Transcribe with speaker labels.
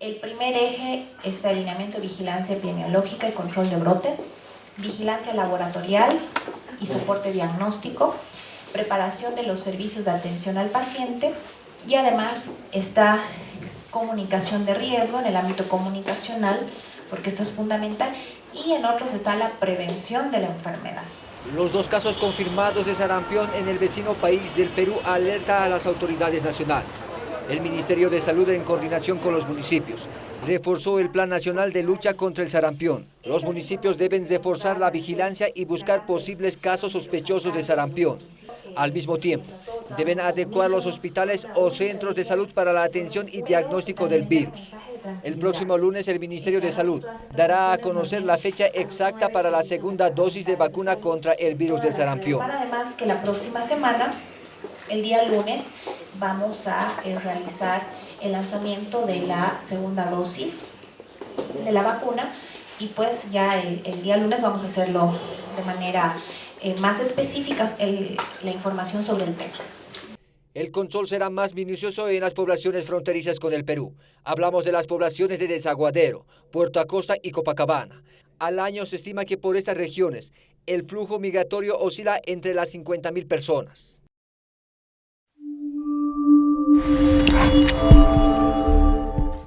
Speaker 1: El primer eje es alineamiento, vigilancia epidemiológica y control de brotes, vigilancia laboratorial y soporte diagnóstico, preparación de los servicios de atención al paciente y además está comunicación de riesgo en el ámbito comunicacional, porque esto es fundamental, y en otros está la prevención de la enfermedad.
Speaker 2: Los dos casos confirmados de sarampión en el vecino país del Perú alerta a las autoridades nacionales. El Ministerio de Salud, en coordinación con los municipios, reforzó el Plan Nacional de Lucha contra el Sarampión. Los municipios deben reforzar la vigilancia y buscar posibles casos sospechosos de sarampión. Al mismo tiempo, deben adecuar los hospitales o centros de salud para la atención y diagnóstico del virus. El próximo lunes el Ministerio de Salud dará a conocer la fecha exacta para la segunda dosis de vacuna contra el virus del sarampión.
Speaker 1: Además que la próxima semana, el día lunes, vamos a eh, realizar el lanzamiento de la segunda dosis de la vacuna y pues ya el, día lunes vamos a hacerlo de manera eh, más específica la información sobre el tema.
Speaker 2: El control será más minucioso en las poblaciones fronterizas con el Perú. Hablamos de las poblaciones de Desaguadero, Puerto Acosta y Copacabana. Al año se estima que por estas regiones el flujo migratorio oscila entre las 50.000 personas.